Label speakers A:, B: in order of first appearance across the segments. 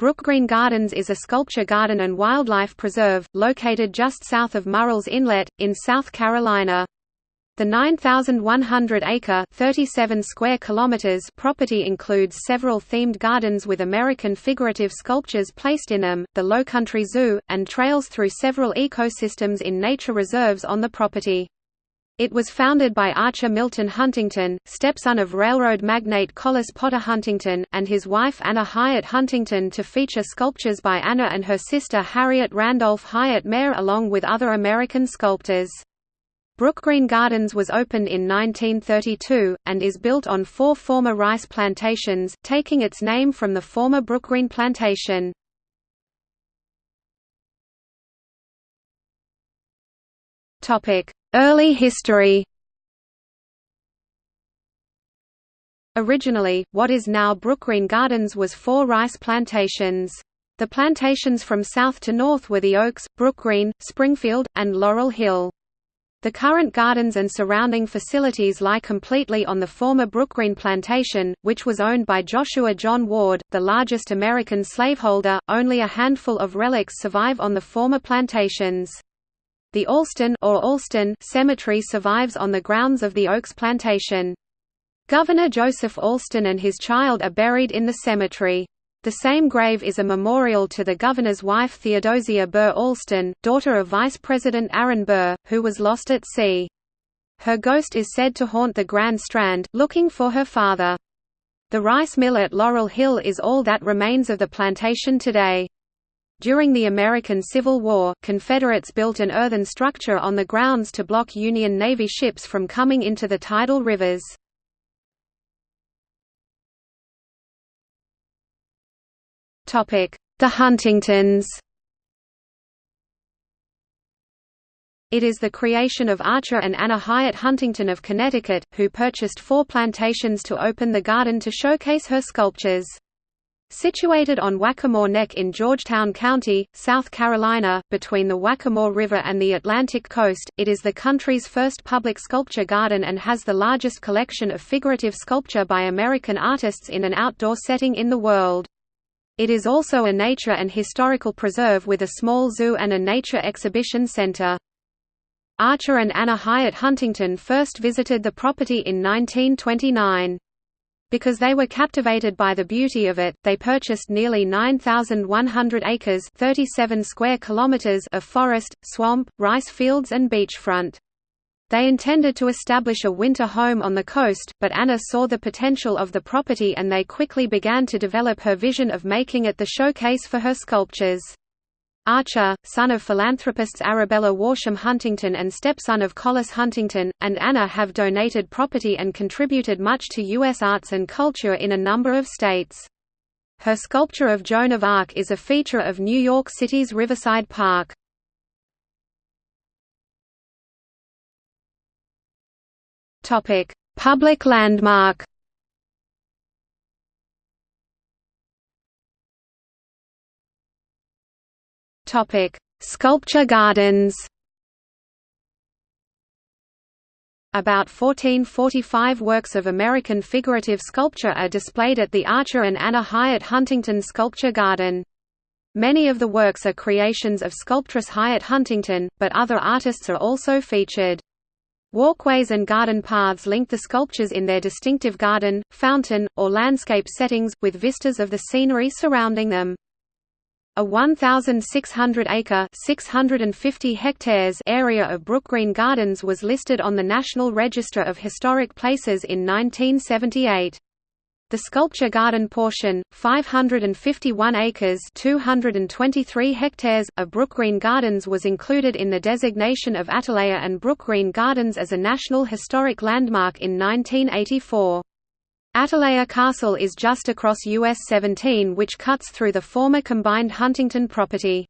A: Brookgreen Gardens is a sculpture garden and wildlife preserve, located just south of Murrells Inlet, in South Carolina. The 9,100-acre (37 square kilometers) property includes several themed gardens with American figurative sculptures placed in them, the Lowcountry Zoo, and trails through several ecosystems in nature reserves on the property. It was founded by Archer Milton Huntington, stepson of railroad magnate Collis Potter Huntington, and his wife Anna Hyatt Huntington to feature sculptures by Anna and her sister Harriet Randolph Hyatt Mayer along with other American sculptors. Brookgreen Gardens was opened in 1932, and is built on four former rice plantations, taking its name from the former Brookgreen plantation. Early history Originally, what is now Brookgreen Gardens was four rice plantations. The plantations from south to north were the Oaks, Brookgreen, Springfield, and Laurel Hill. The current gardens and surrounding facilities lie completely on the former Brookgreen plantation, which was owned by Joshua John Ward, the largest American slaveholder. Only a handful of relics survive on the former plantations. The Alston or Alston Cemetery survives on the grounds of the Oaks Plantation. Governor Joseph Alston and his child are buried in the cemetery. The same grave is a memorial to the governor's wife Theodosia Burr Alston, daughter of Vice President Aaron Burr, who was lost at sea. Her ghost is said to haunt the Grand Strand, looking for her father. The rice mill at Laurel Hill is all that remains of the plantation today. During the American Civil War, Confederates built an earthen structure on the grounds to block Union Navy ships from coming into the tidal rivers. The Huntingtons It is the creation of Archer and Anna Hyatt Huntington of Connecticut, who purchased four plantations to open the garden to showcase her sculptures. Situated on Waccamaw Neck in Georgetown County, South Carolina, between the Waccamaw River and the Atlantic coast, it is the country's first public sculpture garden and has the largest collection of figurative sculpture by American artists in an outdoor setting in the world. It is also a nature and historical preserve with a small zoo and a nature exhibition center. Archer and Anna Hyatt Huntington first visited the property in 1929. Because they were captivated by the beauty of it, they purchased nearly 9,100 acres 37 square kilometers of forest, swamp, rice fields and beachfront. They intended to establish a winter home on the coast, but Anna saw the potential of the property and they quickly began to develop her vision of making it the showcase for her sculptures. Archer, son of philanthropists Arabella Worsham Huntington and stepson of Collis Huntington, and Anna have donated property and contributed much to U.S. arts and culture in a number of states. Her sculpture of Joan of Arc is a feature of New York City's Riverside Park. Public landmark Topic: Sculpture gardens. About 1445 works of American figurative sculpture are displayed at the Archer and Anna Hyatt Huntington Sculpture Garden. Many of the works are creations of sculptress Hyatt Huntington, but other artists are also featured. Walkways and garden paths link the sculptures in their distinctive garden, fountain, or landscape settings, with vistas of the scenery surrounding them. A 1,600-acre (650 hectares) area of Brookgreen Gardens was listed on the National Register of Historic Places in 1978. The sculpture garden portion, 551 acres (223 hectares) of Brookgreen Gardens was included in the designation of Atalaya and Brookgreen Gardens as a National Historic Landmark in 1984. Atalaya Castle is just across US 17 which cuts through the former combined Huntington property.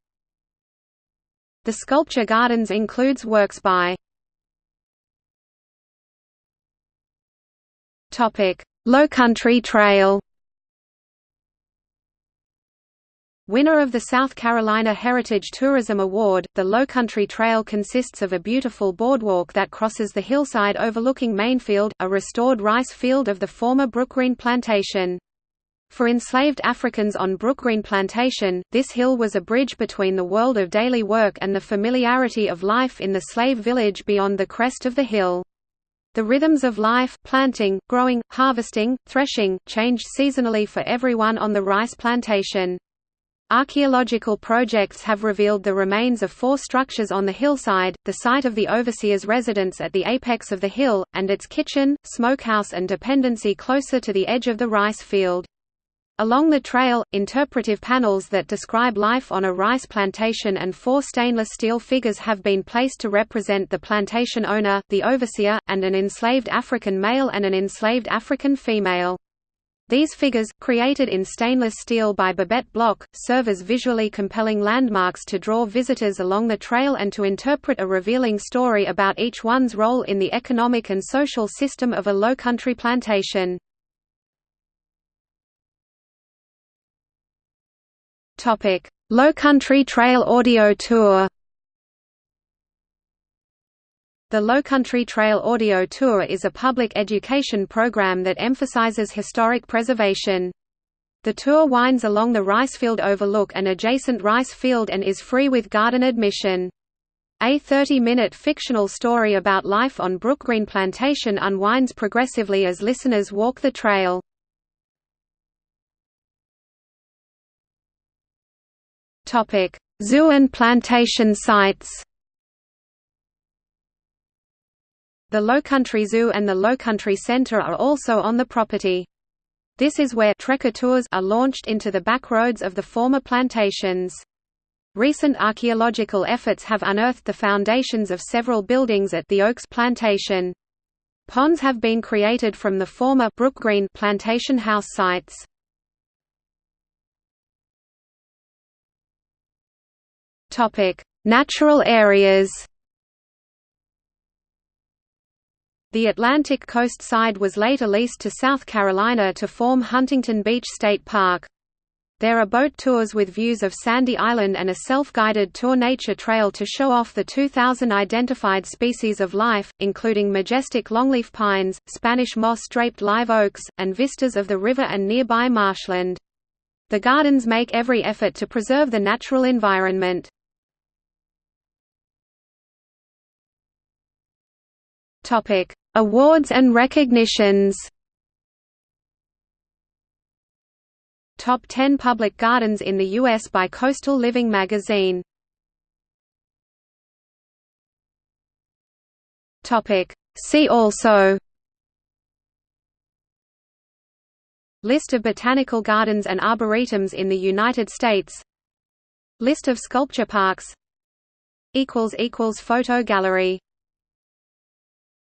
A: The sculpture gardens includes works by Low Country Trail Winner of the South Carolina Heritage Tourism Award, the Lowcountry Trail consists of a beautiful boardwalk that crosses the hillside overlooking Mainfield, a restored rice field of the former Brookgreen plantation. For enslaved Africans on Brookgreen Plantation, this hill was a bridge between the world of daily work and the familiarity of life in the slave village beyond the crest of the hill. The rhythms of life planting, growing, harvesting, threshing changed seasonally for everyone on the rice plantation. Archaeological projects have revealed the remains of four structures on the hillside, the site of the overseer's residence at the apex of the hill, and its kitchen, smokehouse and dependency closer to the edge of the rice field. Along the trail, interpretive panels that describe life on a rice plantation and four stainless steel figures have been placed to represent the plantation owner, the overseer, and an enslaved African male and an enslaved African female. These figures, created in stainless steel by Babette Bloch, serve as visually compelling landmarks to draw visitors along the trail and to interpret a revealing story about each one's role in the economic and social system of a low-country plantation. Topic: Low Country Trail Audio Tour. The Lowcountry Trail Audio Tour is a public education program that emphasizes historic preservation. The tour winds along the Ricefield Overlook and adjacent Rice Field and is free with garden admission. A 30-minute fictional story about life on Brookgreen Plantation unwinds progressively as listeners walk the trail. Zoo and plantation sites. The Lowcountry Zoo and the Lowcountry Centre are also on the property. This is where trekker tours are launched into the backroads of the former plantations. Recent archaeological efforts have unearthed the foundations of several buildings at the Oaks Plantation. Ponds have been created from the former Brookgreen plantation house sites. Natural areas. The Atlantic coast side was later leased to South Carolina to form Huntington Beach State Park. There are boat tours with views of Sandy Island and a self-guided tour nature trail to show off the 2,000 identified species of life, including majestic longleaf pines, Spanish moss-draped live oaks, and vistas of the river and nearby marshland. The gardens make every effort to preserve the natural environment. Topic: Awards and recognitions. Top 10 public gardens in the U.S. by Coastal Living magazine. See also. List of botanical gardens and arboretums in the United States. List of sculpture parks. Photo gallery